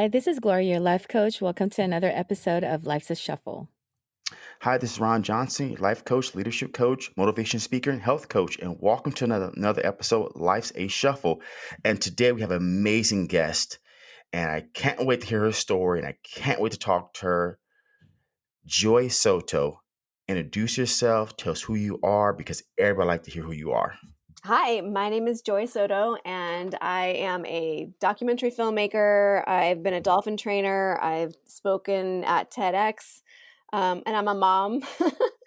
Hi, this is Gloria, your life coach. Welcome to another episode of Life's a Shuffle. Hi, this is Ron Johnson, your life coach, leadership coach, motivation speaker, and health coach, and welcome to another another episode of Life's a Shuffle. And today we have an amazing guest, and I can't wait to hear her story, and I can't wait to talk to her. Joy Soto, introduce yourself, tell us who you are, because everybody like to hear who you are. Hi, my name is Joy Soto, and I am a documentary filmmaker. I've been a dolphin trainer. I've spoken at TEDx, um, and I'm a mom.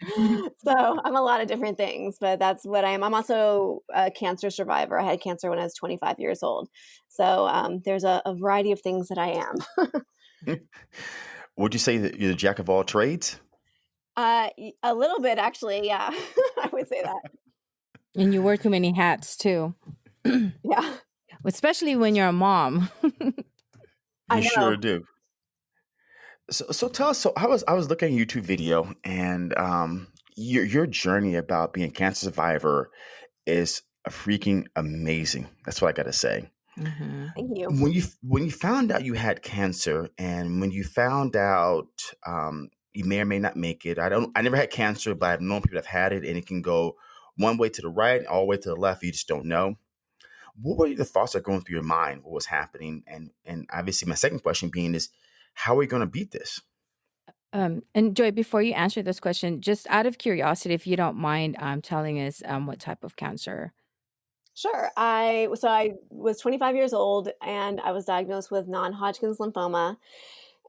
so I'm a lot of different things, but that's what I am. I'm also a cancer survivor. I had cancer when I was 25 years old. So um, there's a, a variety of things that I am. Would you say that you're the jack of all trades? Uh, a little bit, actually. Yeah, I would say that. And you wear too many hats too. yeah. Especially when you're a mom. I You know. sure do. So, so tell us. So I was I was looking at a YouTube video, and um, your your journey about being a cancer survivor is a freaking amazing. That's what I got to say. hmm Thank you. When you when you found out you had cancer, and when you found out um, you may or may not make it. I don't. I never had cancer, but I've known people that have had it, and it can go one way to the right, all the way to the left. You just don't know. What were the thoughts that were going through your mind? What was happening? And and obviously, my second question being is, how are we going to beat this? Um, and Joy, before you answer this question, just out of curiosity, if you don't mind um, telling us um, what type of cancer. Sure. I so I was 25 years old and I was diagnosed with non-Hodgkin's lymphoma.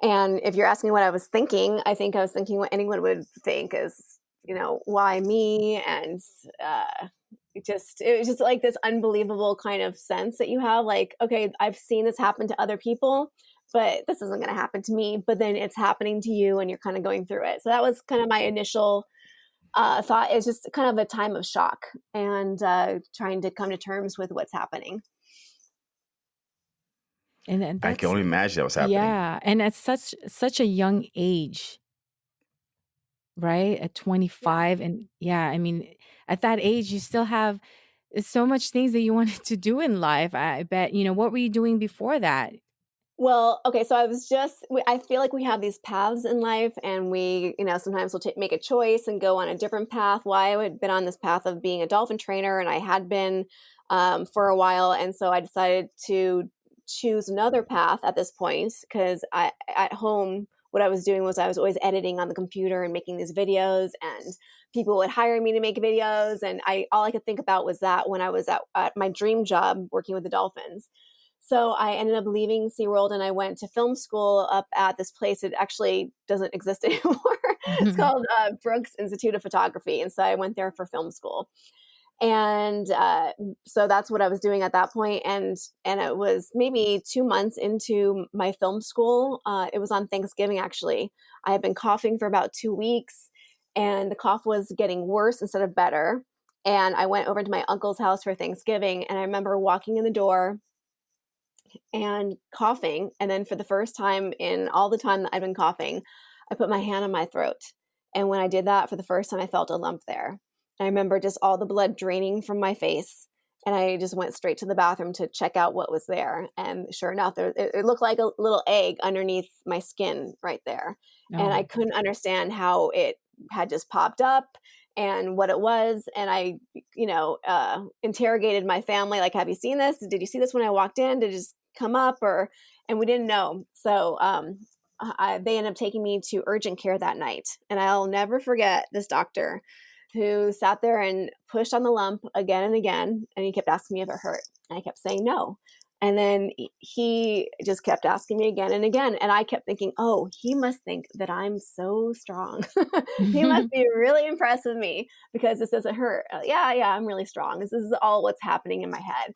And if you're asking what I was thinking, I think I was thinking what anyone would think is, you know, why me? And uh, it just it was just like this unbelievable kind of sense that you have, like, okay, I've seen this happen to other people, but this isn't going to happen to me. But then it's happening to you, and you're kind of going through it. So that was kind of my initial uh, thought. Is just kind of a time of shock and uh, trying to come to terms with what's happening. And then I can only imagine that was happening. yeah, and at such such a young age, right? At Yeah. 25, and yeah, I mean, at that age, you still have uh, so much things that you wanted to do in life. I bet, you know, what were you doing before that? Well, okay, so I was just, I feel like we have these paths in life, and we, you know, sometimes we'll ta make a choice and go on a different path. Well, I had been on this path of being a dolphin trainer, and I had been um, for a while, and so I decided to choose another path at this point because I, at home, what I was doing was I was always editing on the computer and making these videos, and people would hire me to make videos, and I all I could think about was that when I was at, at my dream job working with the dolphins. So I ended up leaving SeaWorld and I went to film school up at this place. It actually doesn't exist anymore. it's called uh, Brooks Institute of Photography. And so I went there for film school. And uh, so that's what I was doing at that point. And and it was maybe two months into my film school. Uh, it was on Thanksgiving actually. I had been coughing for about two weeks, and the cough was getting worse instead of better. And I went over to my uncle's house for Thanksgiving, and I remember walking in the door and coughing. And then for the first time in all the time that I've been coughing, I put my hand on my throat. And when I did that for the first time, I felt a lump there. I remember just all the blood draining from my face. And I just went straight to the bathroom to check out what was there. And sure enough, there, it, it looked like a little egg underneath my skin right there. Oh And I couldn't understand how it had just popped up and what it was. And I, you know, uh, interrogated my family like, have you seen this? Did you see this when I walked in? Did it just come up? Or, and we didn't know. So um, I, they ended up taking me to urgent care that night. And I'll never forget this doctor who sat there and pushed on the lump again and again. And he kept asking me if it hurt. And I kept saying no. And then he just kept asking me again and again. And I kept thinking, oh, he must think that I'm so strong. he must be really impressed with me because this doesn't hurt. Uh, yeah, yeah, I'm really strong. This is all what's happening in my head.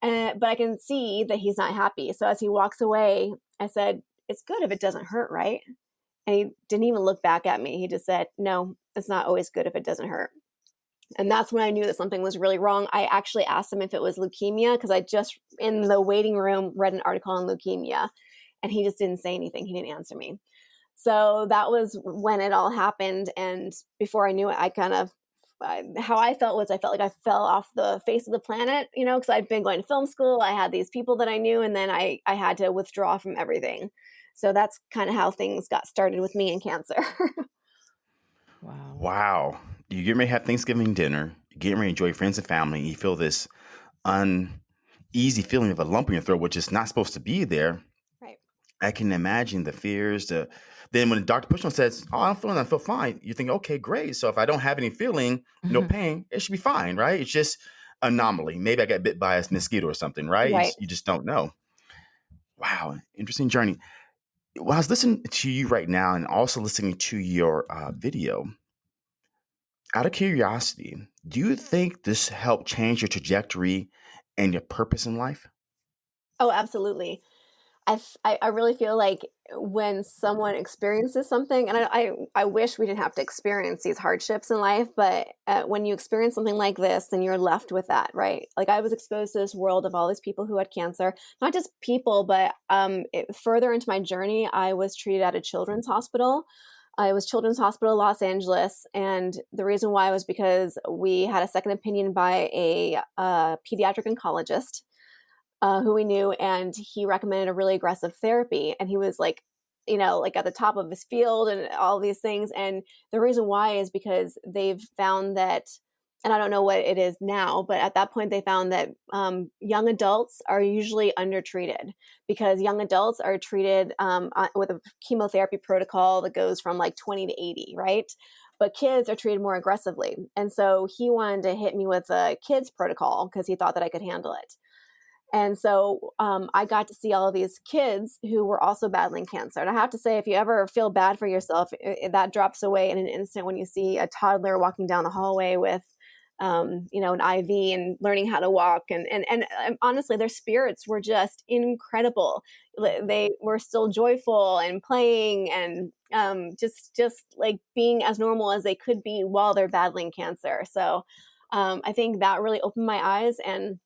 And, but I can see that he's not happy. So as he walks away, I said, it's good if it doesn't hurt, right? And he didn't even look back at me. He just said, no, it's not always good if it doesn't hurt. And that's when I knew that something was really wrong. I actually asked him if it was leukemia because I just in the waiting room read an article on leukemia and he just didn't say anything. He didn't answer me. So that was when it all happened. And before I knew it, I kind of I, how I felt was I felt like I fell off the face of the planet, you know, because I'd been going to film school. I had these people that I knew, and then I I had to withdraw from everything. So that's kind of how things got started with me and cancer. Wow. Wow. You get ready to have Thanksgiving dinner, you get ready to enjoy friends and family, and you feel this uneasy feeling of a lump in your throat, which is not supposed to be there. right. I can imagine the fears. The then when Dr. Pushman says, "Oh, I'm feeling, I feel fine," you think, "Okay, great. So if I don't have any feeling, no Mhm. pain, it should be fine, right? It's just anomaly. Maybe I got bit by a mosquito or something, right? Right. you just don't know." Wow, interesting journey. Well, I was listening to you right now, and also listening to your uh, video. Out of curiosity, do you think this helped change your trajectory and your purpose in life? Oh, absolutely. I, I really feel like when someone experiences something, and I, I, I wish we didn't have to experience these hardships in life, but uh, when you experience something like this, then you're left with that, right? Like I was exposed to this world of all these people who had cancer, not just people, but um, it, further into my journey, I was treated at a children's hospital. I was Children's Hospital Los Angeles, and the reason why was because we had a second opinion by a uh, pediatric oncologist uh, who we knew, and he recommended a really aggressive therapy. And he was like, you know, like at the top of his field and all these things. And the reason why is because they've found that, and I don't know what it is now, but at that point they found that um, young adults are usually undertreated because young adults are treated um, with a chemotherapy protocol that goes from like 20 to 80, right? But kids are treated more aggressively. And so he wanted to hit me with a kids protocol because he thought that I could handle it. And so um, I got to see all of these kids who were also battling cancer. And I have to say, if you ever feel bad for yourself, i i- that drops away in an instant when you see a toddler walking down the hallway with, um, you know, an IV and learning how to walk. And, and, and um, honestly, their spirits were just incredible. They were still joyful and playing and um, just, just like being as normal as they could be while they're battling cancer. So um, I think that really opened my eyes and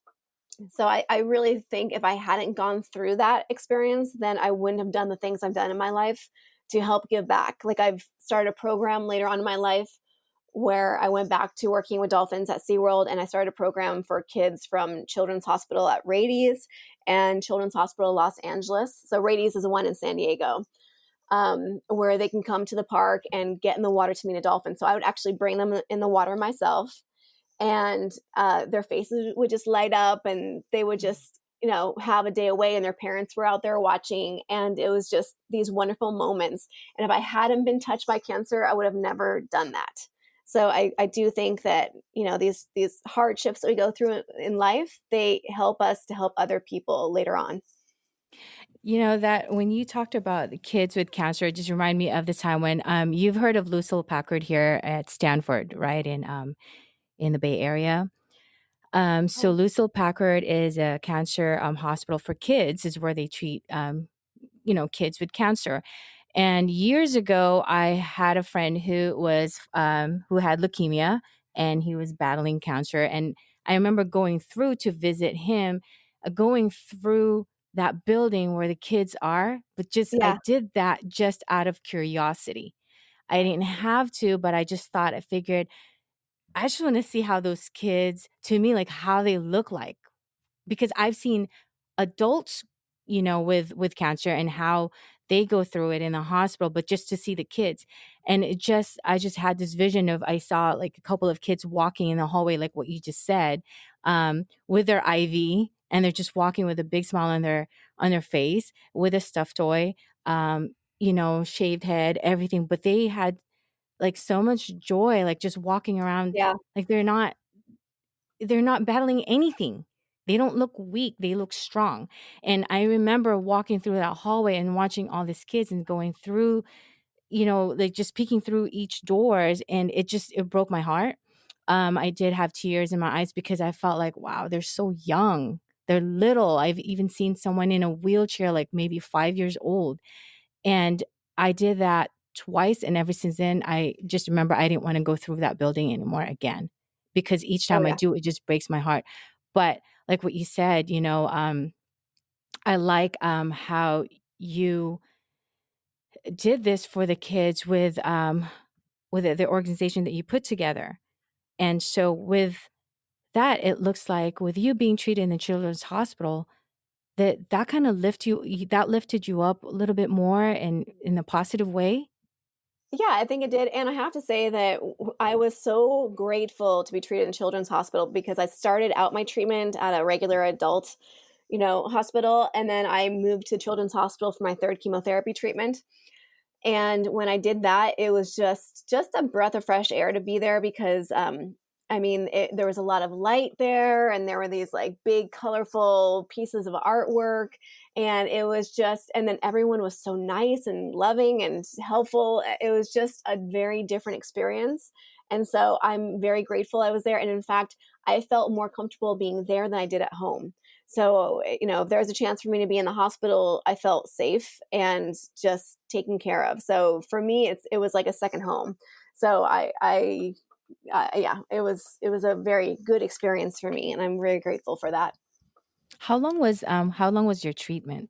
so I, I really think if I hadn't gone through that experience, then I wouldn't have done the things I've done in my life to help give back. Like I've started a program later on in my life where I went back to working with dolphins at SeaWorld and I started a program for kids from Children's Hospital at Rady's and Children's Hospital Los Angeles. So Rady's is the one in San Diego. Um, where they can come to the park and get in the water to meet a dolphin. So I would actually bring them in the water myself and uh, their faces would just light up and they would just you know have a day away and their parents were out there watching and it was just these wonderful moments and if i hadn't been touched by cancer i would have never done that. So i, I do think that you know these these hardships that we go through in life they help us to help other people later on. You know that when you talked about kids with cancer, it just reminded me of the time when um you've heard of Lucile Packard here at Stanford, right? In um in the Bay Area. Um, so oh Lucile Packard is a cancer um, hospital for kids, is where they treat um, you know kids with cancer. And years ago, I had a friend who was um, who had leukemia, and he was battling cancer. And I remember going through to visit him, uh, going through that building where the kids are. But just I did that just out of curiosity. I didn't have to, but I just thought I figured I just want to see how those kids, to me, like how they look like because I've seen adults, you know, with with cancer and how they go through it in the hospital, but just to see the kids. And it just I just had this vision of I saw like a couple of kids walking in the hallway, like what you just said, um, with their IV and they're just walking with a big smile on their on their face with a stuffed toy, um, you know, shaved head, everything. But they had like so much joy, like just walking around yeah like they're not they're not battling anything. They don't look weak, they look strong. And I remember walking through that hallway and watching all these kids and going through, you know, like just peeking through each doors and it just it broke my heart. Um, I did have tears in my eyes because I felt like, wow, they're so young. They're little. I've even seen someone in a wheelchair, like maybe five years old. And I did that twice, and ever since then, I just remember I didn't wanna go through that building anymore again, because each oh time I do, it just breaks my heart. But like what you said, you know, um, I like, um, how you did this for the kids with, um with the organization that you put together. And so with that, it looks like with you being treated in the children's hospital, that that kind of lift you that lifted you up a little bit more and in a positive way? Yeah, I think it did, and I have to say that I was so grateful to be treated in children's hospital because I started out my treatment at a regular adult, you know, hospital, and then I moved to children's hospital for my 3rd chemotherapy treatment, and when I did that, it was just just a breath of fresh air to be there because, um, I mean, it there was a lot of light there, and there were these, like, big colorful pieces of artwork, and it was just and then everyone was so nice and loving and helpful. It was just a very different experience, and so I'm very grateful I was there, and in fact, I felt more comfortable being there than I did at home. So, eh, you know, if there was a chance for me to be in the hospital, I felt safe and just taken care of. So for me, it's it was like a second home. So I I uh, yeah, it was it was a very good experience for me, and I'm very grateful for that. How long was um how long was your treatment?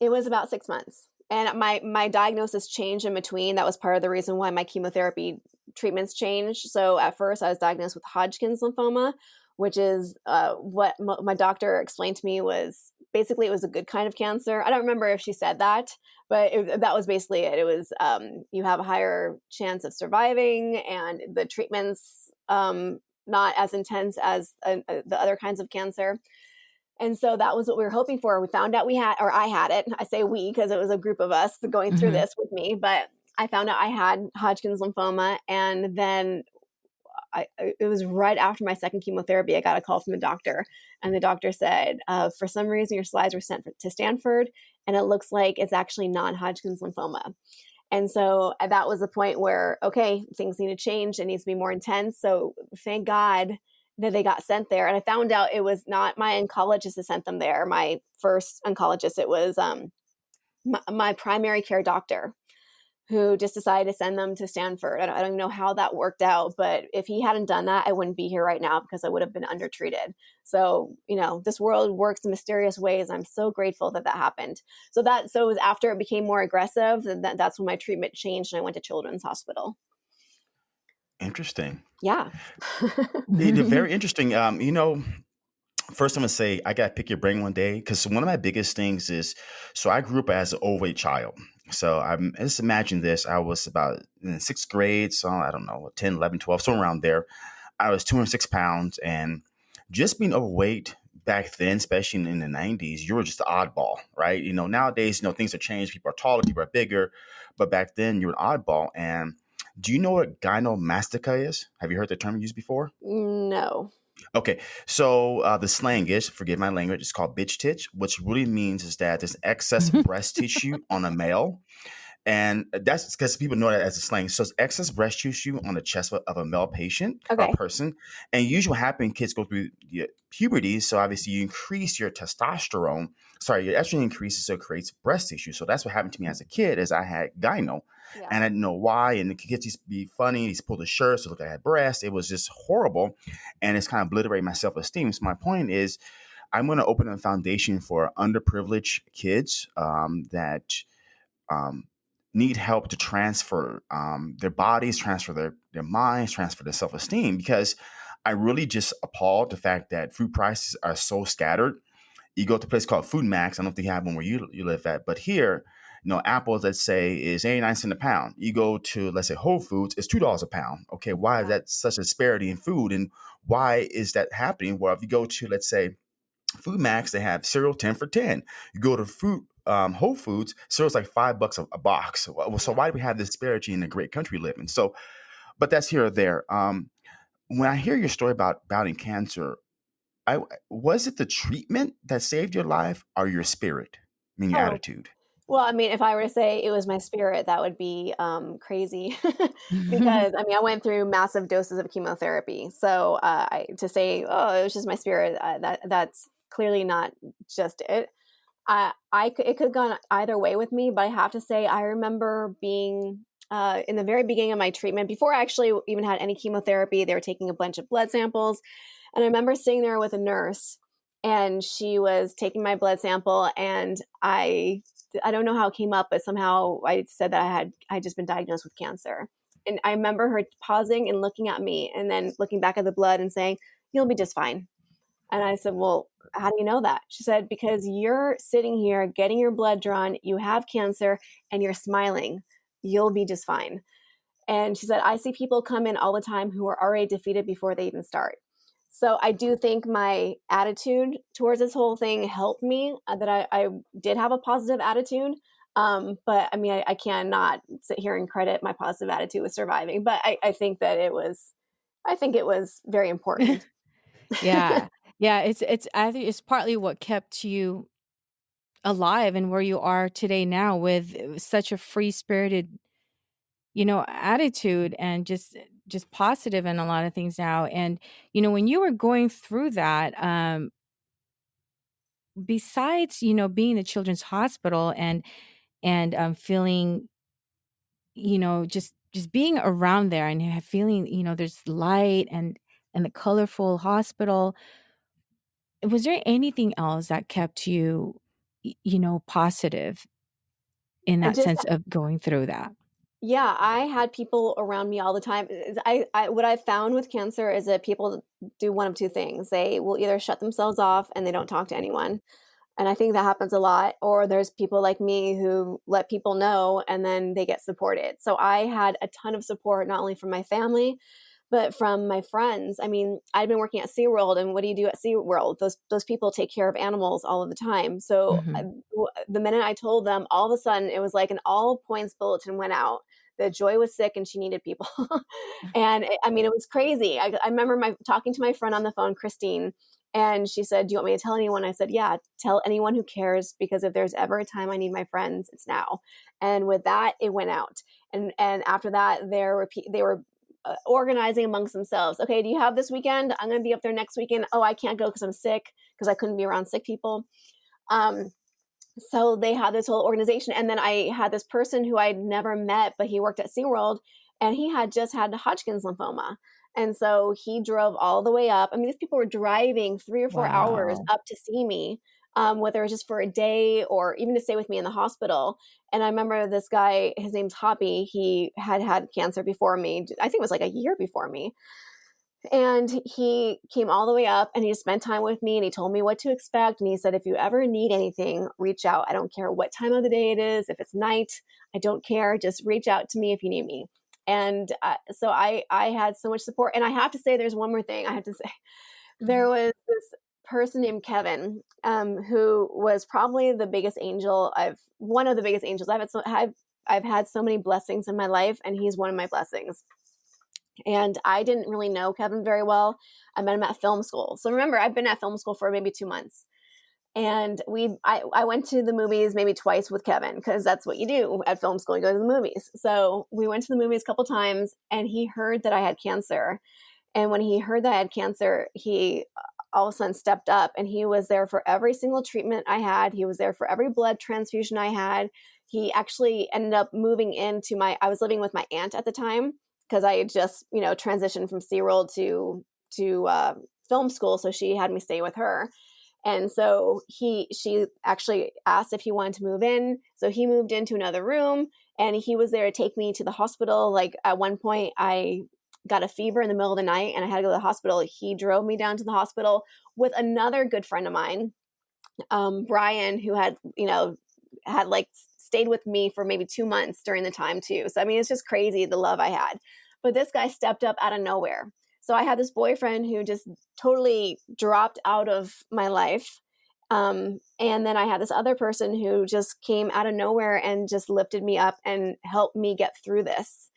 It was about 6 months, and my my diagnosis changed in between, that was part of the reason why my chemotherapy treatments changed. So at first, I was diagnosed with Hodgkin's lymphoma, which is, uh, what my doctor explained to me was basically it was a good kind of cancer. I don't remember if she said that, but it that was basically it. It was, um, you have a higher chance of surviving, and the treatment's, um, not as intense as, uh, uh, the other kinds of cancer. And so that was what we were hoping for. We found out we had or I had it. I say we because it was a group of us going through Mhm. this with me, but I found out I had Hodgkin's lymphoma, and then I it was right after my 2nd chemotherapy, I got a call from the doctor, and the doctor said, uh, "For some reason, your slides were sent for to Stanford, and it looks like it's actually non-Hodgkin's lymphoma." And so, uh, that was the point where, okay, things need to change, it needs to be more intense, so thank God that they got sent there, and I found out it was not my oncologist that sent them there, my 1st oncologist, it was, um, my my primary care doctor who just decided to send them to Stanford. I don't I don't know how that worked out, but if he hadn't done that, I wouldn't be here right now because I would have been undertreated. So, you know, this world works in mysterious ways. I'm so grateful that that happened. So that so it was after it became more aggressive, that that's when my treatment changed and I went to Children's Hospital. Interesting. Yeah. Very interesting. Um, you know, first I'm gonna say I gotta pick your brain one day because one of my biggest things is so I grew up as an overweight child. So I'm just imagine this. I was about in sixth grade, so I don't know, 10, 11, 12, somewhere around there. I was 206 pounds and just being overweight back then, especially in, the 90s, you were just the oddball, right? You know, nowadays, you know, things have changed. People are taller, people are bigger, but back then you were an oddball. And do you know what gynomastica is? Have you heard the term used before? No. Okay, so uh, the slang is, forgive my language, it's called bitch titch, which really means is that there's excess breast tissue on a male. And that's because people know that as a slang. So it's excess breast tissue on the chest of, a male patient or person. And usually what happens, kids go through puberty. So obviously you increase your testosterone. Sorry, your estrogen increases, so it creates breast tissue. So that's what happened to me as a kid is I had gyno Yeah. and I didn't know why. And the kids used to be funny. He's pulled the shirt, so look, I had breasts. It was just horrible, and it's kind of obliterated my self esteem. So my point is, I'm going to open a foundation for underprivileged kids um, that um, need help to transfer um, their bodies, transfer their their minds, transfer their self esteem. Because I really just appalled the fact that food prices are so scattered you go to a place called FoodMaxx. I don't know if they have one where you you live at, but here, you know, apples let's say is 89 cents a pound. You go to let's say Whole Foods, it's two dollars a pound. Okay, why is that such a disparity in food, and why is that happening? Well, if you go to let's say FoodMaxx, they have cereal 10 for 10. You go to food um, Whole Foods, cereal's like five bucks a, a box. So, so why do we have this disparity in the great country we live in? So, but that's here or there. Um, when I hear your story about battling cancer, I was it the treatment that saved your life or your spirit? I mean, your Oh. attitude. Well, I mean, if I were to say it was my spirit, that would be, um, crazy because, I mean, I went through massive doses of chemotherapy. So, uh, I to say, "Oh, it was just my spirit," uh, that that's clearly not just it. I I it could have gone either way with me, but I have to say I remember being, uh, in the very beginning of my treatment, before I actually even had any chemotherapy, they were taking a bunch of blood samples, and I remember sitting there with a nurse, and she was taking my blood sample, and I I don't know how it came up, but somehow I said that I had I just been diagnosed with cancer. and I remember her pausing and looking at me and then looking back at the blood and saying, You'll be just fine. And I said, Well, how do you know that? She said, Because you're sitting here getting your blood drawn, you have cancer, and you're smiling. You'll be just fine. And she said, I see people come in all the time who are already defeated before they even start. So I do think my attitude towards this whole thing helped me, uh, that I, I, did have a positive attitude. Um, but I mean, I, I, cannot sit here and credit my positive attitude with surviving. But I, I think that it was, I think it was very important. yeah, yeah. It's it's I think it's partly what kept you alive and where you are today now with such a free spirited you know attitude and just just positive in a lot of things now and you know when you were going through that um besides you know being the children's hospital and and um feeling you know just just being around there and feeling you know there's light and and the colorful hospital was there anything else that kept you you know positive in that just, sense of going through that yeah, I had people around me all the time. I, I what I found with cancer is that people do one of two things. They will either shut themselves off and they don't talk to anyone. And I think that happens a lot. Or there's people like me who let people know and then they get supported. So I had a ton of support, not only from my family, but from my friends. I mean, I've been working at SeaWorld, and what do you do at SeaWorld? Those those people take care of animals all of the time. So mm-hmm. I, the minute I told them, all of a sudden it was like an all points bulletin went out. That Joy was sick and she needed people, and it, I mean it was crazy. I, I remember my talking to my friend on the phone, Christine, and she said, Do you want me to tell anyone? I said, Yeah, tell anyone who cares because if there's ever a time I need my friends, it's now. And with that, it went out. And and after that, there were they were uh, organizing amongst themselves. Okay, do you have this weekend? I'm going to be up there next weekend. Oh, I can't go because I'm sick because I couldn't be around sick people. Um, so they had this whole organization. And then I had this person who I'd never met, but he worked at SeaWorld and he had just had Hodgkin's lymphoma. And so he drove all the way up. I mean, these people were driving three or four wow. hours up to see me um, whether it was just for a day or even to stay with me in the hospital. And I remember this guy, his name's Hoppy, he had had cancer before me. I think it was like a year before me. And he came all the way up and he spent time with me and he told me what to expect. And he said, if you ever need anything, reach out. I don't care what time of the day it is. If it's night, I don't care. Just reach out to me if you need me. And uh, so I, I had so much support. And I have to say, there's one more thing I have to say. There mm-hmm. was this person named Kevin, um, who was probably the biggest angel I've one of the biggest angels I've had. So, I've I've had so many blessings in my life, and he's one of my blessings. And I didn't really know Kevin very well. I met him at film school. So remember, I've been at film school for maybe two months. And we, I, I went to the movies maybe twice with Kevin because that's what you do at film school. You go to the movies. So we went to the movies a couple times, and he heard that I had cancer. And when he heard that I had cancer, he all of a sudden stepped up and he was there for every single treatment I had. He was there for every blood transfusion I had. He actually ended up moving into my, I was living with my aunt at the time because I had just, you know, transitioned from SeaWorld to, to uh, film school. So she had me stay with her. And so he, she actually asked if he wanted to move in. So he moved into another room and he was there to take me to the hospital. Like at one point, I got a fever in the middle of the night and I had to go to the hospital. He drove me down to the hospital with another good friend of mine, um, Brian, who had, you know, had like stayed with me for maybe two months during the time too. So, I mean, it's just crazy the love I had. But this guy stepped up out of nowhere. So I had this boyfriend who just totally dropped out of my life. Um, and then I had this other person who just came out of nowhere and just lifted me up and helped me get through this.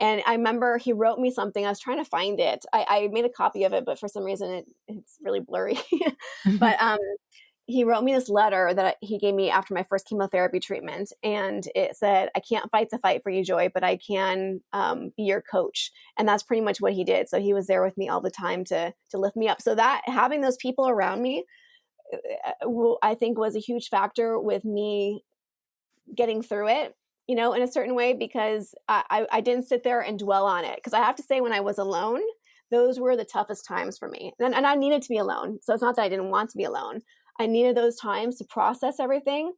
And I remember he wrote me something. I was trying to find it. I, I made a copy of it, but for some reason it, it's really blurry. but um, he wrote me this letter that he gave me after my first chemotherapy treatment. And it said, I can't fight the fight for you, Joy, but I can um, be your coach. And that's pretty much what he did. So he was there with me all the time to, to lift me up. So that having those people around me, uh, I think was a huge factor with me getting through it you know, in a certain way because I, I, didn't sit there and dwell on it. Because I have to say, when I was alone, those were the toughest times for me. And, and I needed to be alone. So it's not that I didn't want to be alone. I needed those times to process everything.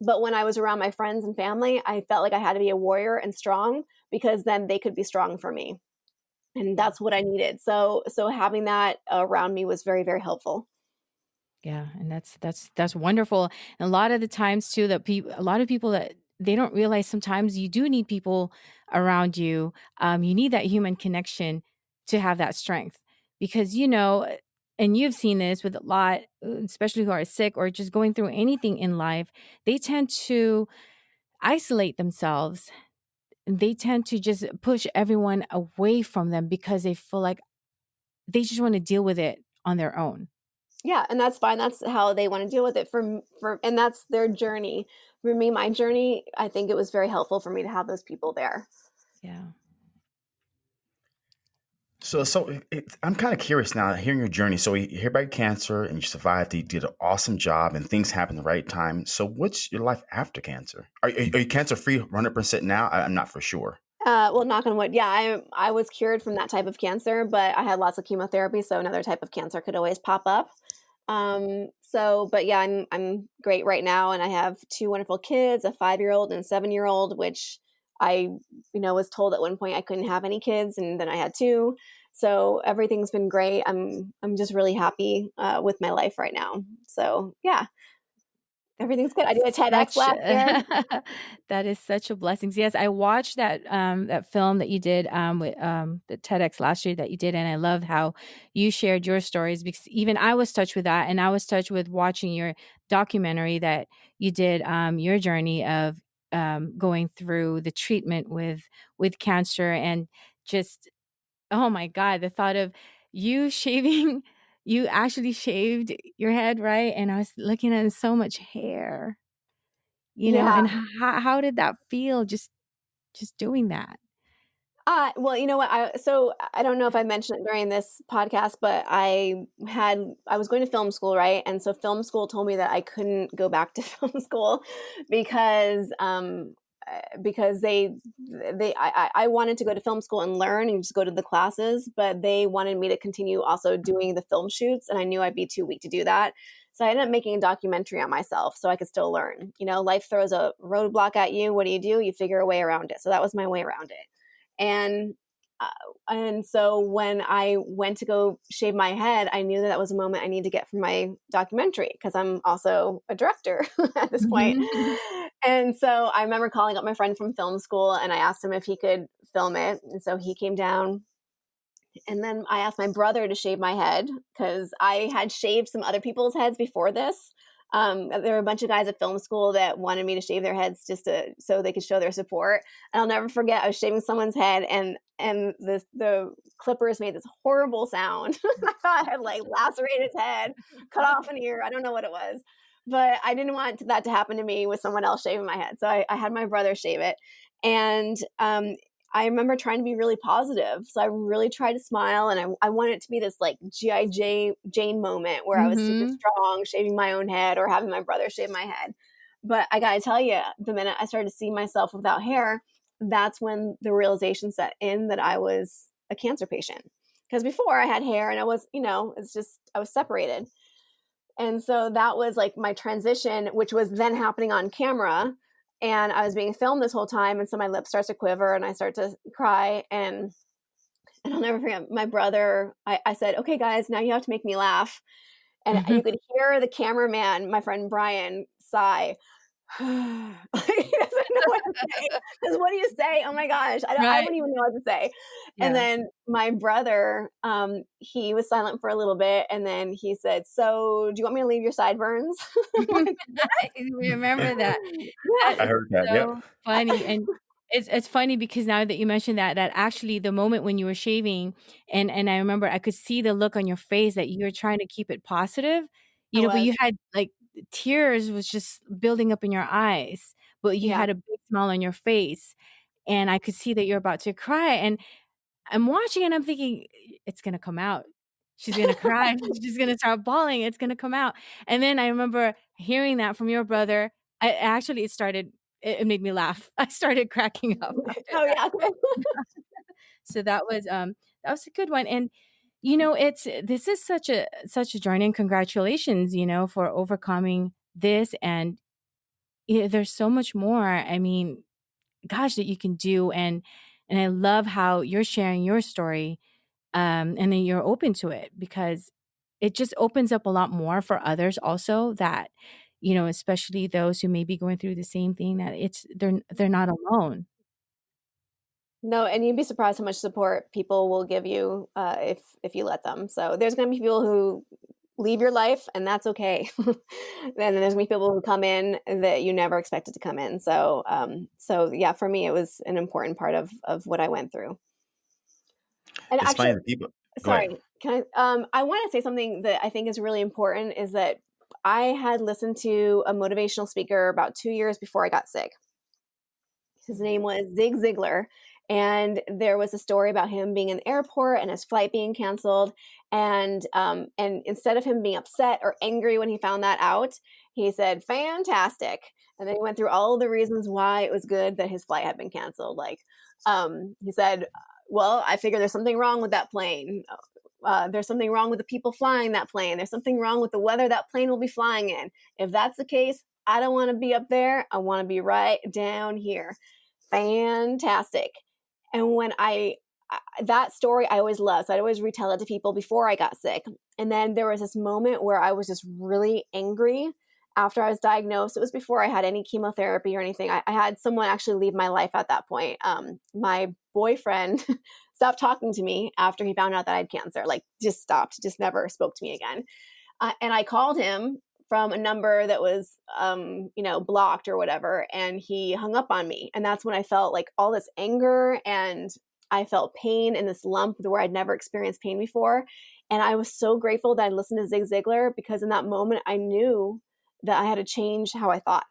But when I was around my friends and family, I felt like I had to be a warrior and strong. because then they could be strong for me and that's what i needed so so having that around me was very very helpful Yeah, and that's that's that's wonderful. And a lot of the times too that people a lot of people that they don't realize sometimes you do need people around you. Um, you need that human connection to have that strength because you know, uh, and you've seen this with a lot, uh, especially who are sick or just going through anything in life. They tend to isolate themselves. They tend to just push everyone away from them because they feel like they just want to deal with it on their own. Yeah, and that's fine. That's how they wanna deal with it for for and that's their journey. For me, my journey, I think it was very helpful for me to have those people there. Yeah. So, so it, it, I'm kind of curious now, hearing your journey. So, you hear about cancer and you survived. You did an awesome job, and things happened the right time. So, what's your life after cancer? Are, are, are you cancer free 100 percent now? I, I'm not for sure. Uh, well, knock on wood. Yeah, I I was cured from that type of cancer, but I had lots of chemotherapy, so another type of cancer could always pop up. Um, so, but yeah, I'm I'm great right now, and I have two wonderful kids, a five year old and seven year old, which I, you know, was told at one point I couldn't have any kids, and then I had two. So everything's been great. I'm I'm just really happy uh, with my life right now. So yeah, everything's good. I did a TEDx Such last year. that is such a blessing. Yes, I watched that um that film that you did um with um the TEDx last year that you did, and I love how you shared your stories because even I was touched with that, and I was touched with watching your documentary that you did um your journey of um going through the treatment with with cancer and just oh my God, the thought of you shaving you actually shaved your head, right? And I was looking at so much hair, you know, Yeah. and how how did that feel just just doing that? Uh, well, you know what? I so I don't know if I mentioned it during this podcast, but I had I was going to film school, right? And so film school told me that I couldn't go back to film school because um because they they I, I wanted to go to film school and learn and just go to the classes, but they wanted me to continue also doing the film shoots, and I knew I'd be too weak to do that. So I ended up making a documentary on myself so I could still learn. You know, life throws a roadblock at you. What do you do? You figure a way around it. So that was my way around it and uh, and so when I went to go shave my head, I knew that that was a moment I need to get from my documentary because I'm also a director at this point. Mhm. And so I remember calling up my friend from film school and I asked him if he could film it. And so he came down and then I asked my brother to shave my head because I had shaved some other people's heads before this. Um, there were a bunch of guys at film school that wanted me to shave their heads just to so they could show their support. And I'll never forget, I was shaving someone's head, and and the the clippers made this horrible sound. I thought I had like lacerated his head, cut off an ear. I don't know what it was, but I didn't want that to happen to me with someone else shaving my head. So I, I had my brother shave it, and um, I remember trying to be really positive. So I really tried to smile and I, I wanted it to be this like G.I. J- Jane moment where I was super Mhm. strong, shaving my own head or having my brother shave my head. But I gotta tell you, the minute I started to see myself without hair, that's when the realization set in that I was a cancer patient. Because before I had hair and I was, you know, it's just, I was separated. And so that was like my transition, which was then happening on camera. And I was being filmed this whole time. And so my lip starts to quiver and I start to cry. And and I'll never forget my brother. I, I said, okay, guys, now you have to make me laugh. And you mm-hmm. could hear the cameraman, my friend Brian, sigh. he doesn't know what to say. Because what do you say? Oh my gosh, I, don't, I Right. wouldn't even know what to say. And then my brother, um, he was silent for a little bit, and then he said, "So, do you want me to leave your sideburns?" I'm like, I remember that. yeah, I heard that. Yep. so funny, and it's it's funny because now that you mentioned that, that actually the moment when you were shaving, and and I remember I could see the look on your face that you were trying to keep it positive, I you know, but you had like tears was just building up in your eyes, but you Yeah, had a big smile on your face, and I could see that you're about to cry, and I'm watching and I'm thinking, "It's gonna come out. She's gonna cry. She's gonna start bawling. It's gonna come out." And then I remember hearing that from your brother. I actually it started it, it made me laugh. I started cracking up oh yeah, So that was um that was a good one. And you know, it's this is such a such a journey and congratulations, you know, for overcoming this and yeah, there's so much more. I mean, gosh, that you can do and And I love how you're sharing your story um, and then you're open to it because it just opens up a lot more for others also that you know especially those who may be going through the same thing that it's they're they're not alone no, and you'd be surprised how much support people will give you uh, if if you let them. So there's going to be people who leave your life, and that's okay. and then there's going to be people who come in that you never expected to come in. So um, so yeah, for me, it was an important part of of what I went through. And it's actually, people. Sorry, can I? Um, I want to say something that I think is really important. Is that I had listened to a motivational speaker about two years before I got sick. His name was Zig Ziglar, and there was a story about him being in the airport and his flight being canceled. And um, and instead of him being upset or angry when he found that out, he said, "Fantastic." And then he went through all the reasons why it was good that his flight had been canceled. Like um, he said, well, I figure there's something wrong with that plane. Uh, there's something wrong with the people flying that plane. There's something wrong with the weather that plane will be flying in. If that's the case, I don't want to be up there. I want to be right down here. Fantastic. And when I, that story I always love. So I'd always retell it to people before I got sick. And then there was this moment where I was just really angry after I was diagnosed. It was before I had any chemotherapy or anything. I, I had someone actually leave my life at that point. Um, my boyfriend stopped talking to me after he found out that I had cancer. Like, just stopped, just never spoke to me again. Uh, and I called him from a number that was, um, you know, blocked or whatever, and he hung up on me. And that's when I felt like all this anger and I felt pain in this lump where I'd never experienced pain before. And I was so grateful that I listened to Zig Ziglar because in that moment I knew that I had to change how I thought.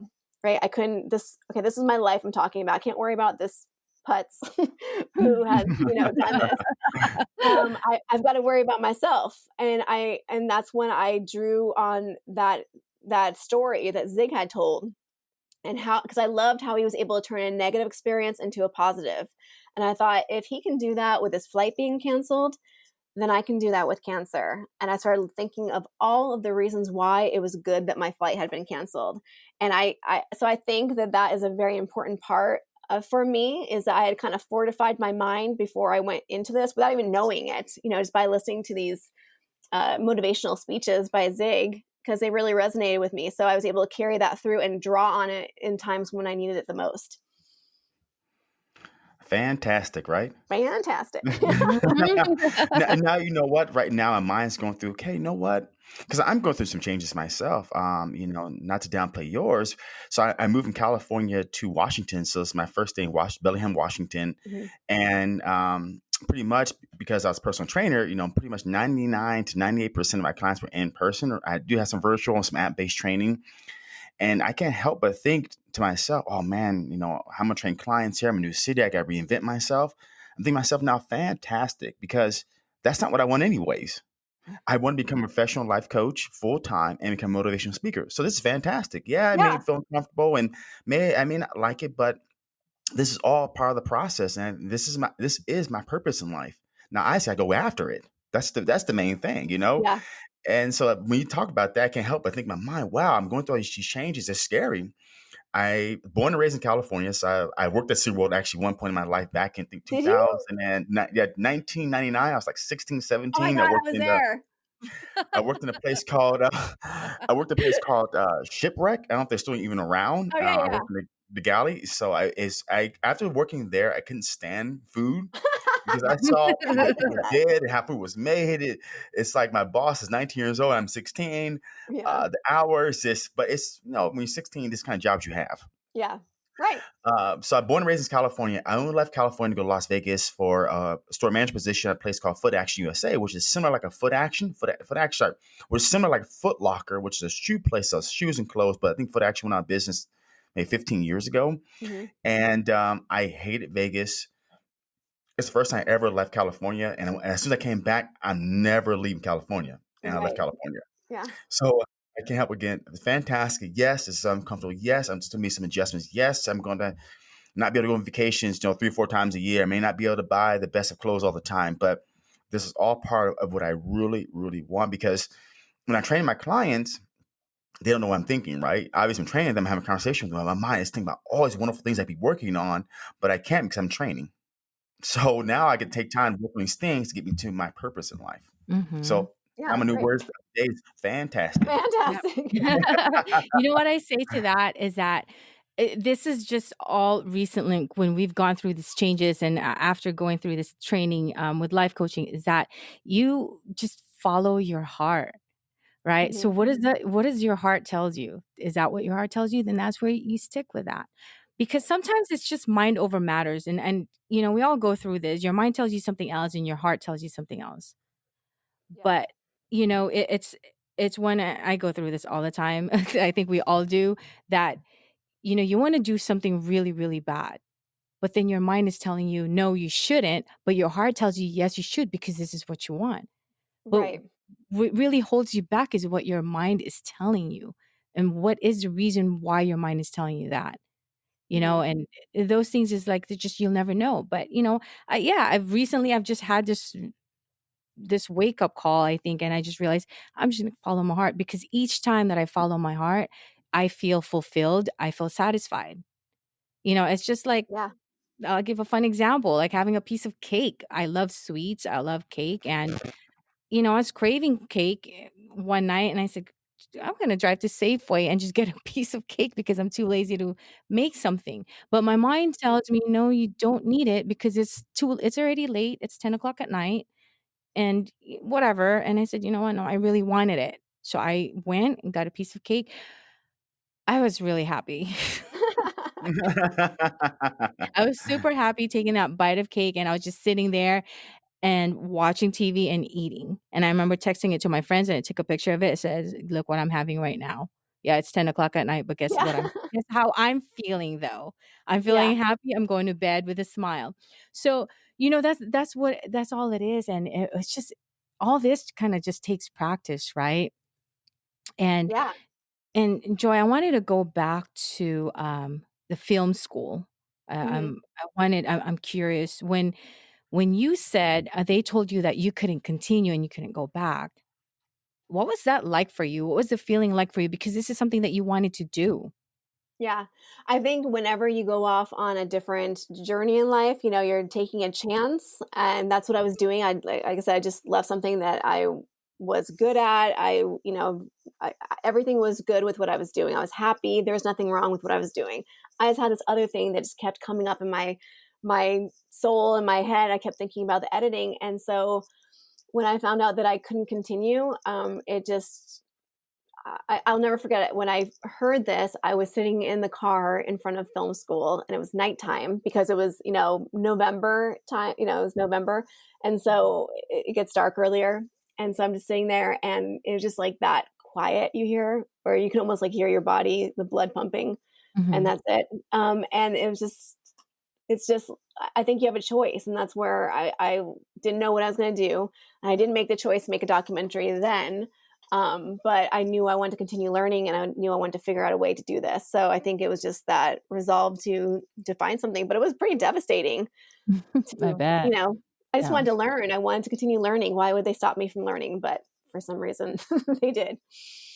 Right? I couldn't. This okay. This is my life. I'm talking about. I can't worry about this putz who has you know done this. Um, I, I've got to worry about myself, and I and that's when I drew on that that story that Zig had told, and how because I loved how he was able to turn a negative experience into a positive, and I thought if he can do that with his flight being canceled, then I can do that with cancer. And I started thinking of all of the reasons why it was good that my flight had been canceled. And I, I so I think that that is a very important part uh, for me is that I had kind of fortified my mind before I went into this without even knowing it, you know, just by listening to these uh, motivational speeches by Zig because they really resonated with me. So I was able to carry that through and draw on it in times when I needed it the most. Fantastic, right? Fantastic. now, now, you know what. Right now, my mind's going through. Okay, you know what? Because I'm going through some changes myself. Um, you know, not to downplay yours. So I, I moved from California to Washington. So it's my first day in Was- Bellingham, Washington, mm-hmm. and um, pretty much because I was a personal trainer. You know, pretty much 99 to 98 percent of my clients were in person. Or I do have some virtual and some app based training. And I can't help but think to myself, oh man, you know, I'm gonna train clients here? I'm a new city. I got to reinvent myself. I'm thinking myself now, fantastic, because that's not what I want anyways. I want to become a mm-hmm. professional life coach full time and become a motivational speaker. So this is fantastic. Yeah, I yeah. may feel uncomfortable and may I may not like it, but this is all part of the process, and this is my this is my purpose in life. Now I say I go after it. That's the that's the main thing, you know. Yeah. And so when you talk about that, I can't help but think in my mind, wow, I'm going through all these changes. It's scary. I born and raised in California, so I, I worked at SeaWorld actually one point in my life back in think 2000 and yeah, 1999. I was like 16, 17. Oh God, I worked I in there. The, I worked in a place called uh, I worked a place called uh, Shipwreck. I don't know if they're still even around. Oh, yeah, uh, yeah. I worked in the, the galley. So I is I after working there, I couldn't stand food because I saw did and how food was made. It, it's like my boss is 19 years old. I'm 16. Yeah. Uh, the hours, this, but it's you know when you're 16, this kind of jobs you have. Yeah. Right. Uh, so I'm born and raised in California. I only left California to go to Las Vegas for a store management position at a place called Foot Action USA, which is similar like a Foot Action, Foot, Foot Action, sorry, which is similar like Foot Locker, which is a shoe place sells shoes and clothes. But I think Foot Action went out of business maybe 15 years ago. Mm-hmm. And um, I hated Vegas it's the first time I ever left California. And as soon as I came back, I'm never leaving California. And right. I left California. Yeah. So I can't help again. Fantastic. Yes, it's uncomfortable. Yes, I'm just gonna make some adjustments. Yes, I'm going to not be able to go on vacations, you know, three or four times a year. I may not be able to buy the best of clothes all the time, but this is all part of what I really, really want because when I train my clients, they don't know what I'm thinking, right? Obviously, I'm training them, having a conversation with them. My mind is thinking about all these wonderful things I'd be working on, but I can't because I'm training. So now I can take time to work on these things to get me to my purpose in life. Mhm. So Yeah, I'm a new great. word days. Fantastic. Yep. Fantastic. You know what I say to that is that, eh, this is just all recently when we've gone through these changes and a after going through this training, um, with life coaching is that you just follow your heart, right? So Mhm. what is that what does your heart tells you? Is that what your heart tells you? Then that's where you stick with that. Because sometimes it's just mind over matters and and, you know, we all go through this. Your mind tells you something else and your heart tells you something else. Yeah. But, you know, it it's it's when I I go through this all the time. I think we all do, that, you know, you wanna do something really, really bad, but then your mind is telling you, "No, you shouldn't," but your heart tells you, "Yes, you should because this is what you want." But Right. what really holds you back is what your mind is telling you, and what is the reason why your mind is telling you that, you know, Mhm. and, eh, those things is like, just you'll never know, but, you know, I yeah, I've recently I've just had this this wake-up call, I think, and I just realized I'm just gonna follow my heart because each time that I follow my heart, I feel fulfilled, I feel satisfied. You know, it's just like Yeah. I'll give a fun example, like having a piece of cake. I love sweets, I love cake, and, you know, I was craving cake, eh, one night, and I said, "I'm gonna drive to Safeway and just get a piece of cake because I'm too lazy to make something." But my mind tells me, "No, you don't need it because it's too it's already late, it's 10 o'clock at night, and whatever," and I said, "You know what? No, I really wanted it." So I went and got a piece of cake. I was really happy. I was super happy taking that bite of cake, and I was just sitting there and watching TV and eating, and I remember texting it to my friends, and I took a picture of it, it says, "Look what I'm having right now." Yeah, it's 10 o'clock at night, but guess Yeah. what I'm guess how I'm feeling, though? I'm Yeah. feeling happy, I'm going to bed with a smile. So, you know, that's that's what that's all it is, and it it's just all this kinda just takes practice, right? And Yeah. and Joy, I wanted to go back to, um, the film school. Um, I wanted I I'm curious, when when you said, uh, they told you that you couldn't continue and you couldn't go back, what was that like for you? What was the feeling like for you? Because this is something that you wanted to do. Yeah. I think whenever you go off on a different journey in life, you know, you're taking a chance, and that's what I was doing. I like I said, I just left something that I was good at. I you know, I everything was good with what I was doing. I was happy. There was nothing wrong with what I was doing. I just had this other thing that just kept coming up in my my soul, in my head. I kept thinking about the editing, and so when I found out that I couldn't continue, um, it just I I'll never forget it. When I heard this, I was sitting in the car in front of film school, and it was nighttime because it was, you know, November time you know, it was November, and so it it gets dark earlier, and so I'm just sitting there, and it was just like that quiet you hear, or you can almost, like, hear your body, the blood pumping, and Mhm. that's it. Um, and it was just it's just I think you have a choice, and that's where I I didn't know what I was gonna do, and I didn't make the choice to make a documentary then, um, but I knew I wanted to continue learning, and I knew I wanted to figure out a way to do this. So I think it was just that resolve to to find something, but it was pretty devastating to I you know, I just Yeah. wanted to learn. I wanted to continue learning. Why would they stop me from learning? But for some reason, they did.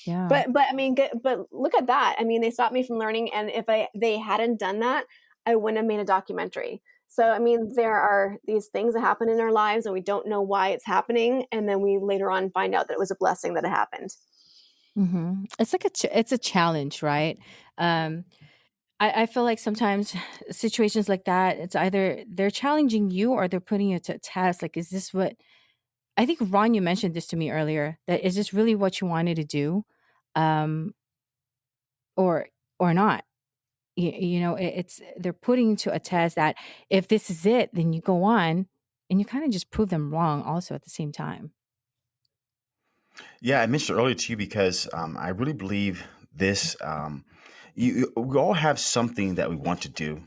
Yeah. But but I mean, but look at that. I mean, they stopped me from learning, and if I they hadn't done that, I wouldn't have made a documentary. So, I mean, there are these things that happen in our lives, and we don't know why it's happening, and then we later on find out that it was a blessing that it happened. Mhm. It's like a ch it's a challenge, right? Um, I I feel like sometimes situations like that, it's either they're challenging you or they're putting you to a test, like, is this what I think, Ron, you mentioned this to me earlier, that is this really what you wanted to do? Um or or not? Y you know, it it's they're putting to a test that if this is it, then you go on, and you kinda just prove them wrong also at the same time. Yeah, I mentioned earlier to you because um, I really believe this. Um, you, you- we all have something that we want to do,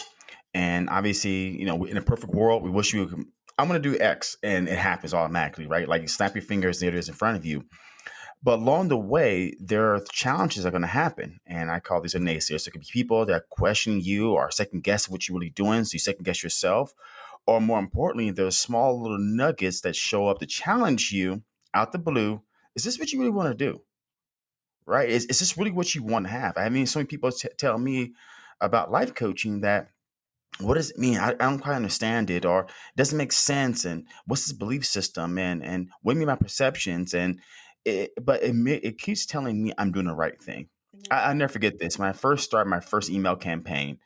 and obviously, you know, in a perfect world, we wish you. Could, I'm going to do X, and it happens automatically, right? Like you snap your fingers, there it is in front of you. But along the way, there are challenges that are going to happen, and I call these a naysayers. So it could be people that are questioning you or second guess what you're really doing, so you second guess yourself, or more importantly, there's small little nuggets that show up to challenge you out the blue. Is this what you really want to do? Right? Is, is this really what you want to have? I mean, so many people t- tell me about life coaching that what does it mean? I, I don't quite understand it, or it doesn't make sense. And what's this belief system? And and what mean my perceptions? And it, but it it keeps telling me I'm doing the right thing. Mhm. I, I never forget this. When I first started my first email campaign,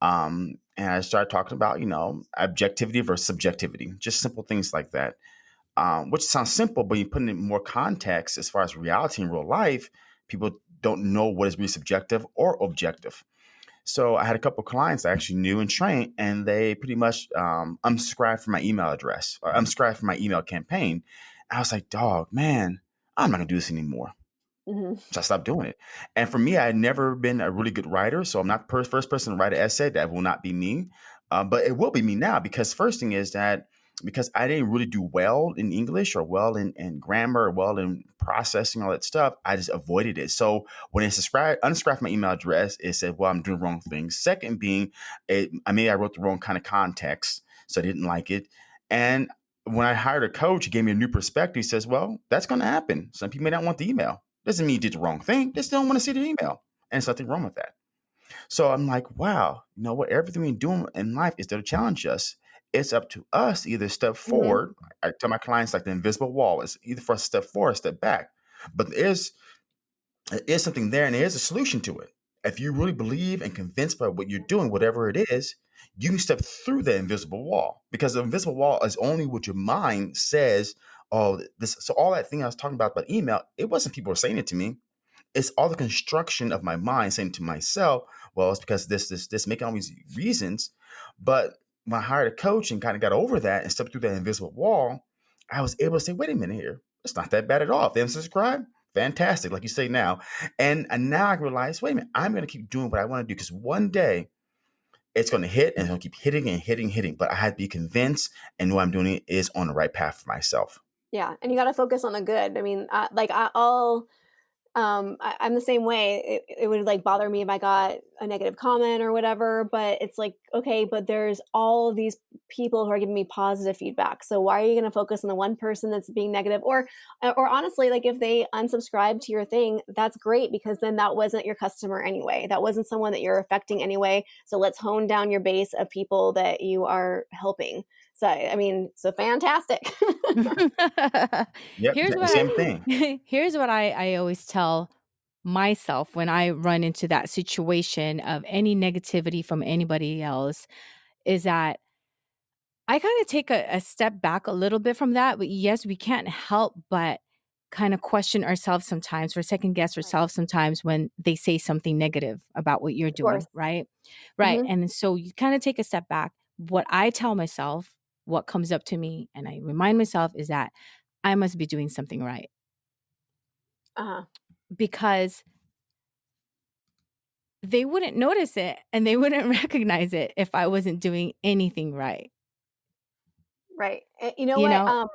um, and I started talking about you know objectivity versus subjectivity, just simple things like that. Um, which sounds simple, but you put it in more context as far as reality in real life, people don't know what is really subjective or objective. So I had a couple clients I actually knew and trained, and they pretty much um, unsubscribed from my email address or unsubscribed from my email campaign. I was like, dog, man, I'm not gonna do this anymore. Mm-hmm. So I stopped doing it. And for me, I had never been a really good writer, so I'm not the first person to write an essay. That will not be me, uh, but it will be me now because first thing is that because I didn't really do well in English or well in, in grammar or well in processing all that stuff, I just avoided it. So when it subscribed, unsubscribed my email address, it said, "Well, I'm doing wrong things." Second, being, it, I mean, I wrote the wrong kind of context, so I didn't like it. And when I hired a coach, he gave me a new perspective. He says, "Well, that's going to happen. Some people may not want the email." Doesn't mean you did the wrong thing. They just don't want to see the email. And there's nothing wrong with that. So I'm like, wow, you know what? Everything we do in life is there to challenge us. It's up to us to either step Mhm. forward. I tell my clients like the invisible wall. It's either for us to step forward or step back. But there is there is something there and there is a solution to it. If you really believe and convinced by what you're doing, whatever it is, you can step through the invisible wall. Because the invisible wall is only what your mind says. Oh, this so all that thing I was talking about about email, it wasn't people saying it to me it's all the construction of my mind saying to myself, well, it's because this, this, this, making all these reasons. But when I hired a coach and kind of got over that and stepped through that invisible wall, I was able to say, wait a minute here, it's not that bad at all. If they subscribe, fantastic, like you say now. And, and now I realize, wait a minute, I'm going to keep doing what I want to do because one day it's going to hit and going keep hitting and hitting, hitting. But I had to be convinced and know I'm doing is on the right path for myself. Yeah, and you got to focus on the good. I mean, I, like I, I'll um I, i'm the same way it, it would like bother me if i got a negative comment or whatever but it's like okay but there's all of these people who are giving me positive feedback so why are you going to focus on the one person that's being negative? Or uh, or honestly like if they unsubscribe to your thing that's great because then that wasn't your customer anyway that wasn't someone that you're affecting anyway so let's hone down your base of people that you are helping so I mean, so fantastic. yep, here's what same I, thing. Here's what I, I always tell myself when I run into that situation of any negativity from anybody else is that I kind of take a, a step back a little bit from that. But yes, we can't help but kind of question ourselves sometimes or second guess ourselves sometimes when they say something negative about what you're doing, course. right? Right. Mhm. And so you kind of take a step back. What I tell myself, what comes up to me, and I remind myself is that I must be doing something right Uh-huh. because they wouldn't notice it and they wouldn't recognize it if I wasn't doing anything right. Right. You know You what? know? Um,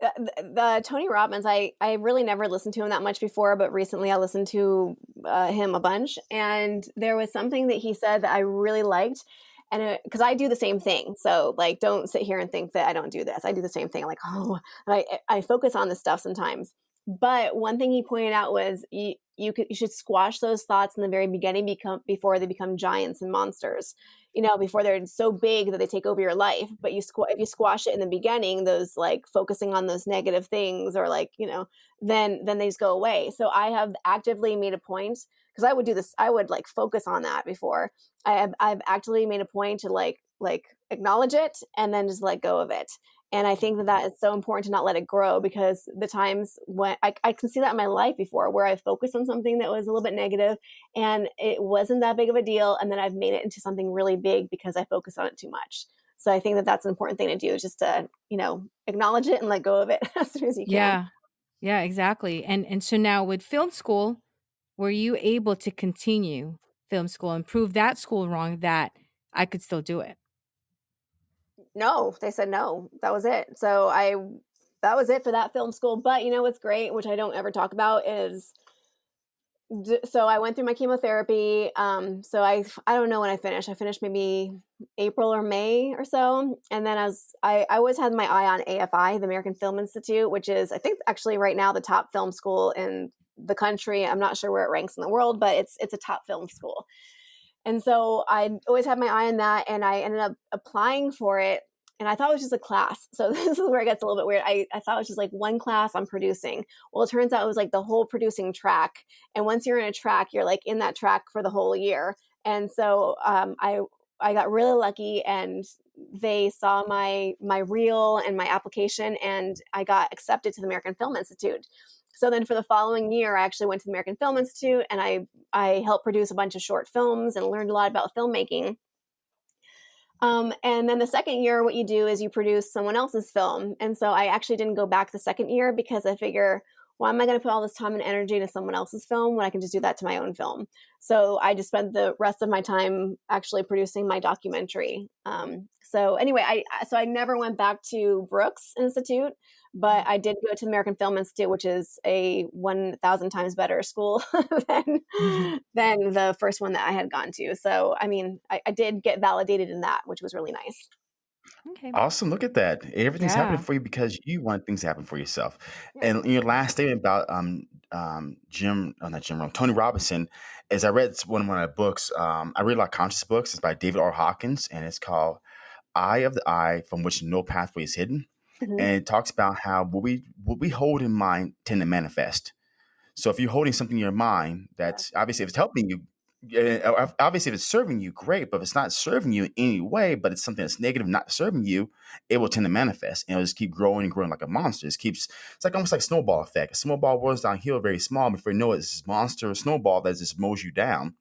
the, the, the Tony Robbins, I I really never listened to him that much before, but recently I listened to uh, him a bunch, and there was something that he said that I really liked, and uh, because I do the same thing, so like don't sit here and think that I don't do this. I do the same thing. Like, oh, I I focus on this stuff sometimes. But one thing he pointed out was you you could you should squash those thoughts in the very beginning become before they become giants and monsters you know, before they're so big that they take over your life. But you squ- if you squash it in the beginning, those like focusing on those negative things or like you know, then then they just go away. So I have actively made a point because I would do this. I would like focus on that before. I have I've actually made a point to like like acknowledge it and then just let go of it. And I think that that is so important to not let it grow because the times when I, I can see that in my life before where I focused on something that was a little bit negative and it wasn't that big of a deal and then i've made it into something really big because i focused on it too much so i think that that's an important thing to do just to you know acknowledge it and let go of it as soon as you can Yeah. Yeah, exactly. And and so now with film school, were you able to continue film school and prove that school wrong that I could still do it? no they said no that was it so i that was it for that film school but you know what's great which i don't ever talk about is so I went through my chemotherapy. Um, so I I don't know when I finished. I finished maybe April or May or so, and then as I I always had my eye on AFI, the American Film Institute, which is I think actually right now the top film school in the country. I'm not sure where it ranks in the world, but it's it's a top film school. And so I always had my eye on that, and I ended up applying for it. And I thought it was just a class. So this is where it gets a little bit weird. I, I thought it was just like one class on producing. Well, it turns out it was like the whole producing track. And once you're in a track, you're like in that track for the whole year. And so um, I I got really lucky and they saw my my reel and my application and I got accepted to the American Film Institute. So then for the following year I actually went to the American Film Institute and I I helped produce a bunch of short films and learned a lot about filmmaking. Um, and then the second year, what you do is you produce someone else's film. And so I actually didn't go back the second year because I figure why am I going to put all this time and energy into someone else's film when I can just do that to my own film? So I just spent the rest of my time actually producing my documentary. Um, so anyway, I so I never went back to Brooks Institute, but I did go to American Film Institute, which is a one thousand times better school than mm-hmm. than the first one that I had gone to. So I mean, I, I did get validated in that, which was really nice. Okay. Awesome. Look at that. Everything's happening for you because you want things to happen for yourself. Yeah. And your last statement about um um Jim, oh, not Jim, Tony Robinson, is I read one of my books. Um, I read a lot of conscious books. It's by David R. Hawkins, and it's called "Eye of the I from Which No Pathway is Hidden." Mm-hmm. And it talks about how what we what we hold in mind tend to manifest. So if you're holding something in your mind that's obviously if it's helping you, obviously if it's serving you great but if it's not serving you in any way but it's something that's negative not serving you it will tend to manifest and it'll just keep growing and growing like a monster it keeps it's like almost like snowball effect a snowball rolls downhill very small before you know it, it's this monster snowball that just mows you down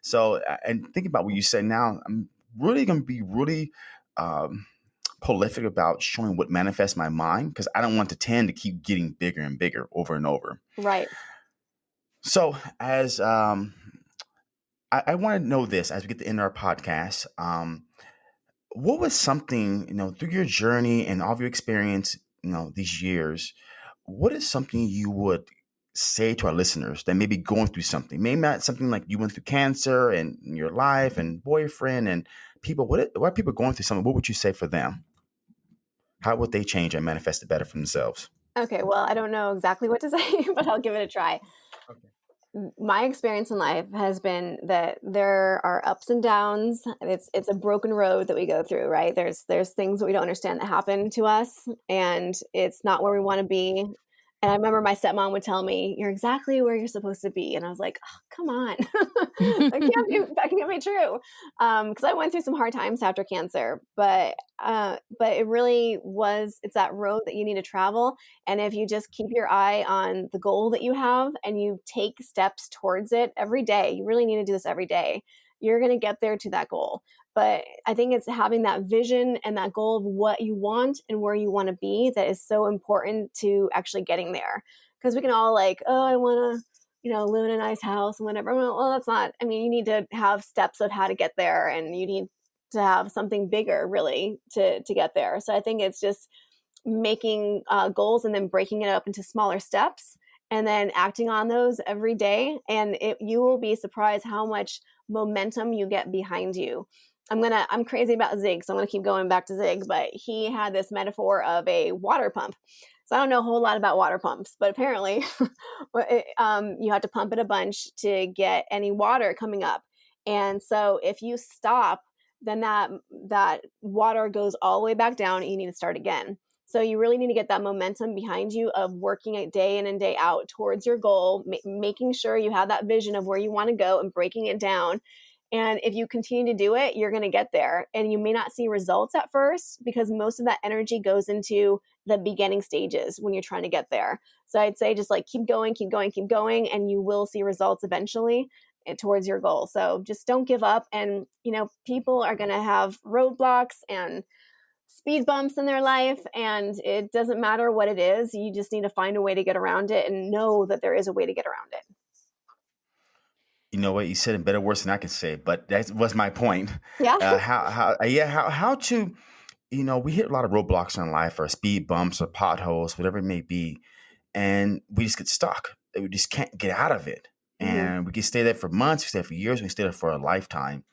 so and think about what you say now i'm really going to be really um, prolific about showing what manifests my mind because i don't want the tend to keep getting bigger and bigger over and over right so as um I, I want to know this as we get to end our podcast. Um, what was something you know through your journey and all of your experience, you know, these years? What is something you would say to our listeners that may be going through something? Maybe not something like you went through cancer and your life and boyfriend and people. What what are people going through something? What would you say for them? How would they change and manifest it better for themselves? Okay, well, I don't know exactly what to say, but I'll give it a try. Okay my experience in life has been that there are ups and downs it's it's a broken road that we go through right there's there's things that we don't understand that happen to us and it's not where we want to be and I remember my stepmom would tell me, "You're exactly where you're supposed to be," and I was like, oh, "Come on, that can't be that can't be true," because um, I went through some hard times after cancer. But uh, but it really was it's that road that you need to travel, and if you just keep your eye on the goal that you have and you take steps towards it every day, you really need to do this every day. You're going to get there to that goal. But I think it's having that vision and that goal of what you want and where you want to be that is so important to actually getting there. Because we can all like, oh, I want to, you know, live in a nice house and whatever. Well, that's not. I mean, you need to have steps of how to get there, and you need to have something bigger, really, to to get there. So I think it's just making uh, goals and then breaking it up into smaller steps and then acting on those every day and it, you will be surprised how much momentum you get behind you I'm gonna I'm crazy about Zig, so I'm gonna keep going back to Zig, but he had this metaphor of a water pump. So I don't know a whole lot about water pumps, but apparently um, you have to pump it a bunch to get any water coming up. And so if you stop, then that that water goes all the way back down and you need to start again. So you really need to get that momentum behind you of working it day in and day out towards your goal, ma- making sure you have that vision of where you want to go and breaking it down and if you continue to do it, you're going to get there. And you may not see results at first because most of that energy goes into the beginning stages when you're trying to get there. So I'd say just like keep going, keep going, keep going, and you will see results eventually eh, towards your goal. So just don't give up. And, you know, people are going to have roadblocks and speed bumps in their life and it doesn't matter what it is you just need to find a way to get around it and know that there is a way to get around it you know what you said it better worse than I can say, but that was my point. Yeah. Uh, how how uh, yeah how how to you know we hit a lot of roadblocks in life or speed bumps or potholes whatever it may be, and we just get stuck. We just can't get out of it, mm-hmm. and we can stay there for months, we stay there for years, we stay there for a lifetime.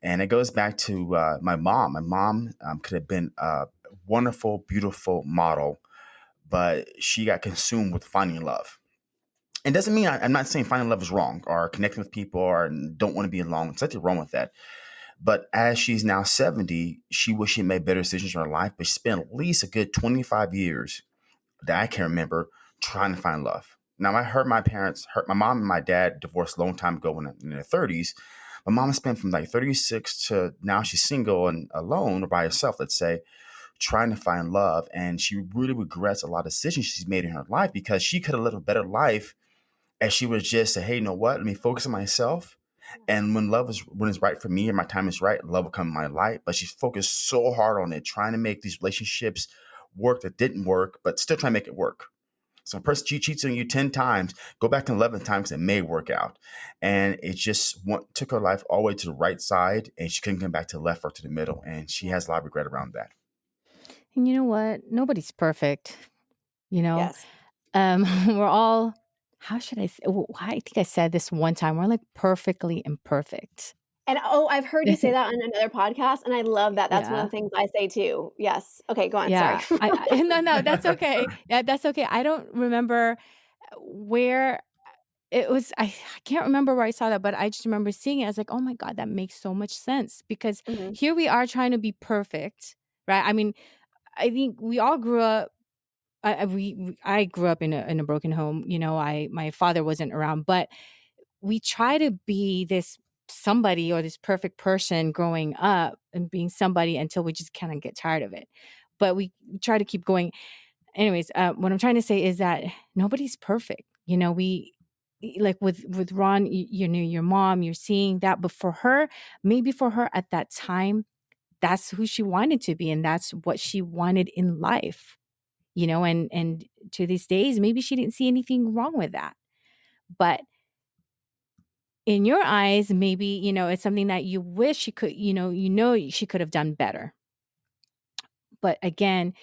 And it goes back to uh, my mom. My mom um, could have been a wonderful, beautiful model, but she got consumed with finding love it doesn't mean I, am not saying finding love is wrong or connecting with people or don't want to be alone. There's nothing wrong with that. But as she's now 70, she wished she made better decisions in her life, but she spent at least a good 25 years that I can remember trying to find love. Now, I heard my parents, hurt my mom and my dad divorced a long time ago when in their 30s. My mom spent from like 36 to now she's single and alone or by herself, let's say, trying to find love. And she really regrets a lot of decisions she's made in her life because she could have lived a better life as she was just say, hey, you know what? Let me focus on myself. And when love is when it's right for me and my time is right, love will come in my life. But she's focused so hard on it, trying to make these relationships work that didn't work, but still trying to make it work. So a person cheats on you 10 times, go back to 11 times, it may work out. And it just went, took her life all the way to the right side and she couldn't come back to the left or to the middle. And she has a lot of regret around that. And you know what? Nobody's perfect. You know, Yes. um, we're all how should I? Say, I think I said this one time. We're like perfectly imperfect. And oh, I've heard you say that on another podcast, and I love that. That's one Yeah. of the things I say too. Yes. Okay, go on. Yeah. Sorry. I, I no no that's okay. Yeah, that's okay. I don't remember where it was. I, I can't remember where I saw that, but I just remember seeing it. I was like, oh my god, that makes so much sense because Mhm. here we are trying to be perfect, right? I mean, I think we all grew up. I, we, I grew up in a in a broken home. You know, I my father wasn't around, but we try to be this somebody or this perfect person growing up and being somebody until we just kind of get tired of it. But we try to keep going. Anyways, uh, what I'm trying to say is that nobody's perfect. You know, we like with with Ron, you, you your mom, you're seeing that, but for her, maybe for her at that time, that's who she wanted to be, and that's what she wanted in life. You know, and and to these days, maybe she didn't see anything wrong with that, but in your eyes, maybe, you know, it's something that you wish she could, you know, you know she could have done better. But again,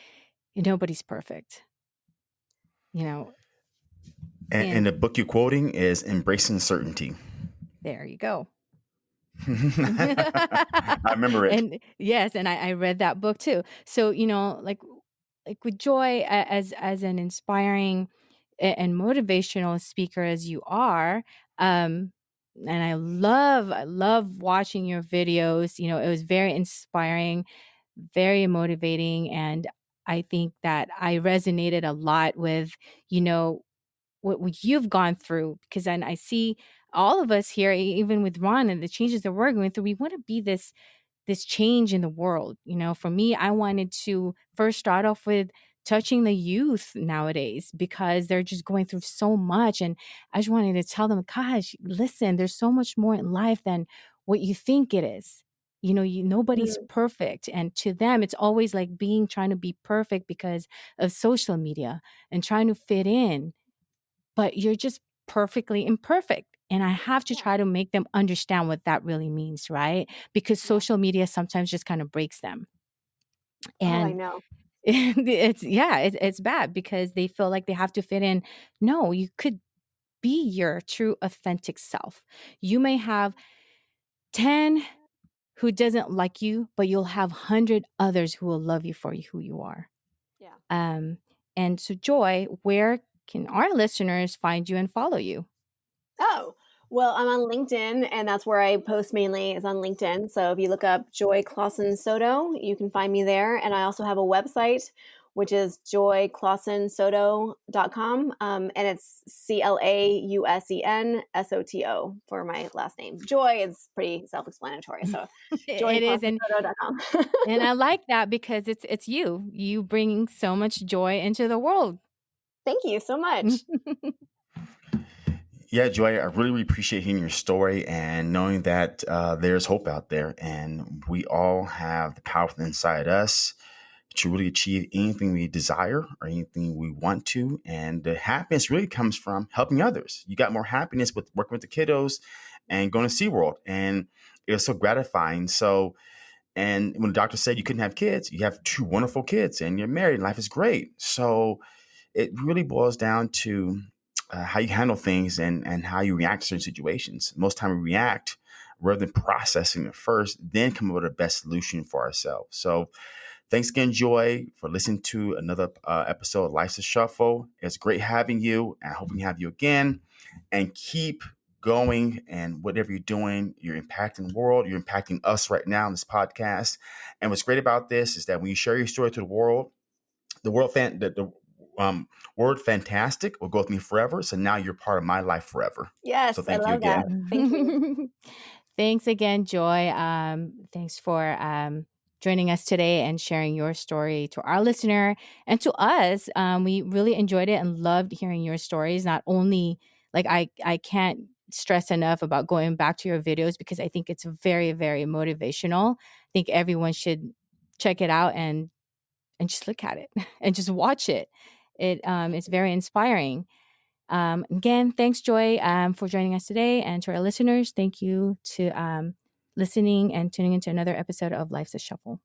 eh, nobody's perfect. You know, And, And- and the book you're quoting is Embracing Certainty. there you go. I remember it. And yes, and I, I read that book too. So, you know, like like with Joy as as an inspiring and motivational speaker as you are, um, and I love I love watching your videos. You know, it was very inspiring, very motivating, and I think that I resonated a lot with, you know, what, what you've gone through because then I see all of us here, even with Ron and the changes that we're going through, we want to be this this change in the world. You know, for me, I wanted to first start off with touching the youth nowadays because they're just going through so much. And I just wanted to tell them, gosh, listen, there's so much more in life than what you think it is. You know, you nobody's mm. perfect. And to them, it's always like being trying to be perfect because of social media and trying to fit in. But you're just perfectly imperfect. And I have to try to make them understand what that really means, right? Because social media sometimes just kind of breaks them. oh, I know. it's yeah, it's it's bad because they feel like they have to fit in. No, you could be your true authentic self. You may have 10 who doesn't like you, but you'll have 100 others who will love you for you who you are. Yeah. Um and so Joy, where can our listeners find you and follow you? Oh, well, I'm on LinkedIn, and that's where I post mainly is on LinkedIn. So if you look up Joy Clausen Soto, you can find me there. And I also have a website, which is joyclausensoto.com. Um, and it's C L A U S E N S O T O for my last name. Joy is pretty self explanatory. So joy it is and and I like that because it's it's you. You bring so much joy into the world. Thank you so much. Yeah, Joy, I really, appreciate hearing your story and knowing that uh, there's hope out there and we all have the power inside us to really achieve anything we desire or anything we want to. And the happiness really comes from helping others. You got more happiness with working with the kiddos and going to SeaWorld. And it was so gratifying. So, and when the doctor said you couldn't have kids, you have two wonderful kids and you're married and life is great. So it really boils down to uh, how you handle things and, and how you react to certain situations. Most time we react rather than processing it first, then come up with the best solution for ourselves. So Thanks again, Joy, for listening to another uh, episode of Life's a Shuffle. It's great having you, and I hope we have you again. And keep going and whatever you're doing, you're impacting the world, you're impacting us right now in this podcast. And what's great about this is that when you share your story to the world, the world fan the, the um, word fantastic will go with me forever. So now you're part of my life forever. Yes, so thank I you love that. Thank you. thanks again, Joy. Um, thanks for um, joining us today and sharing your story to our listener and to us. Um, we really enjoyed it and loved hearing your stories. Not only like I, I can't stress enough about going back to your videos because I think it's very, very motivational. I think everyone should check it out and and just look at it and just watch it. It um, it's very inspiring. Um, again, thanks, Joy, um, for joining us today, and to our listeners, thank you to um, listening and tuning into another episode of Life's a Shuffle.